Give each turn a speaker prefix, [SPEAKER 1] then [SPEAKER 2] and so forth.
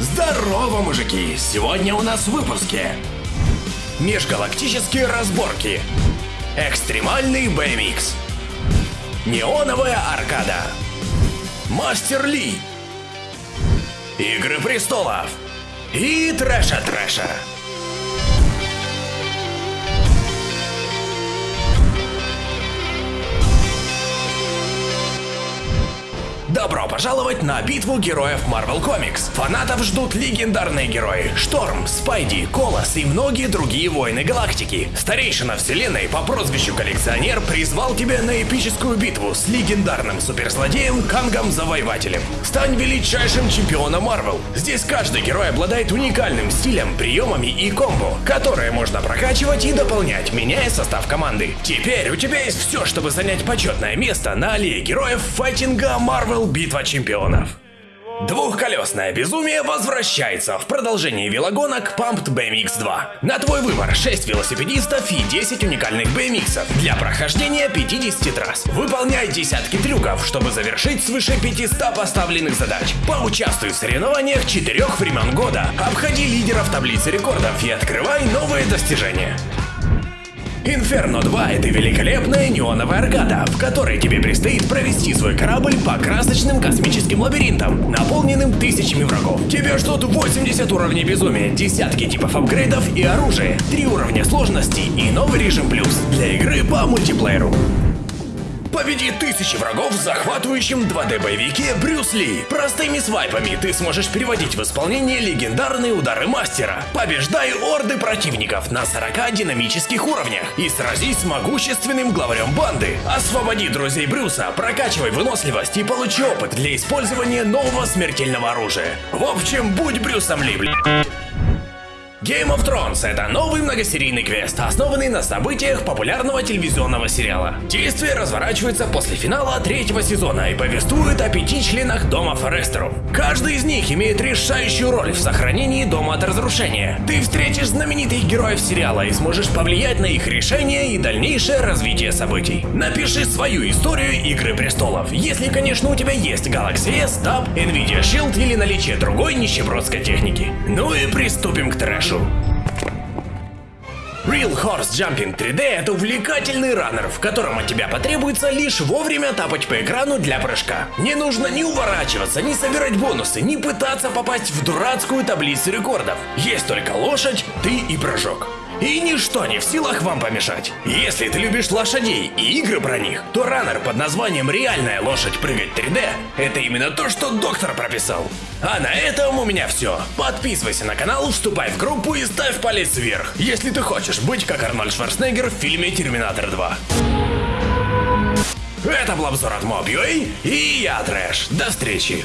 [SPEAKER 1] Здорово, мужики! Сегодня у нас в выпуске Межгалактические разборки Экстремальный BMX Неоновая аркада. Мастер Ли. Игры престолов. И трэша-трэша Добро пожаловать на битву героев Marvel Comics. Фанатов ждут легендарные герои Шторм, Спайди, Колос и многие другие воины галактики. Старейшина вселенной по прозвищу Коллекционер призвал тебя на эпическую битву с легендарным суперзлодеем Кангом Завоевателем. Стань величайшим чемпионом Marvel. Здесь каждый герой обладает уникальным стилем, приемами и комбо, которые можно прокачивать и дополнять, меняя состав команды. Теперь у тебя есть все, чтобы занять почетное место на аллее героев файтинга Marvel Битва чемпионов. Двухколесное безумие возвращается в продолжении велогонок Pumped BMX 2. На твой выбор 6 велосипедистов и 10 уникальных BMX для прохождения 50 трасс. Выполняй десятки трюков, чтобы завершить свыше 500 поставленных задач. Поучаствуй в соревнованиях четырех времен года, обходи лидеров таблицы рекордов и открывай новые достижения. Инферно 2 — это великолепная неоновая аркада, в которой тебе предстоит провести свой корабль по красочным космическим лабиринтам, наполненным тысячами врагов. Тебе ждут 80 уровней безумия, десятки типов апгрейдов и оружия, 3 уровня сложности и новый режим плюс для игры по мультиплееру. Победи тысячи врагов в захватывающем 2D-боевике Брюс Ли. Простыми свайпами ты сможешь переводить в исполнение легендарные удары мастера. Побеждай орды противников на 40 динамических уровнях и сразись с могущественным главарем банды. Освободи друзей Брюса, прокачивай выносливость и получи опыт для использования нового смертельного оружия. В общем, будь Брюсом Ли, блядь. Game of Thrones — это новый многосерийный квест, основанный на событиях популярного телевизионного сериала. Действие разворачивается после финала третьего сезона и повествует о пяти членах Дома Форестеру. Каждый из них имеет решающую роль в сохранении Дома от разрушения. Ты встретишь знаменитых героев сериала и сможешь повлиять на их решения и дальнейшее развитие событий. Напиши свою историю Игры Престолов, если, конечно, у тебя есть Galaxy S, Tab, Nvidia Shield или наличие другой нищебродской техники. Ну и приступим к трэшу. Real Horse Jumping 3D — это увлекательный раннер, в котором от тебя потребуется лишь вовремя тапать по экрану для прыжка. Не нужно ни уворачиваться, ни собирать бонусы, ни пытаться попасть в дурацкую таблицу рекордов. Есть только лошадь, ты и прыжок. И ничто не в силах вам помешать. Если ты любишь лошадей и игры про них, то раннер под названием «Реальная лошадь прыгать 3D» — это именно то, что доктор прописал. А на этом у меня все. Подписывайся на канал, вступай в группу и ставь палец вверх, если ты хочешь быть как Арнольд Шварценеггер в фильме «Терминатор 2». Это был обзор от Mob.ua и я Трэш. До встречи.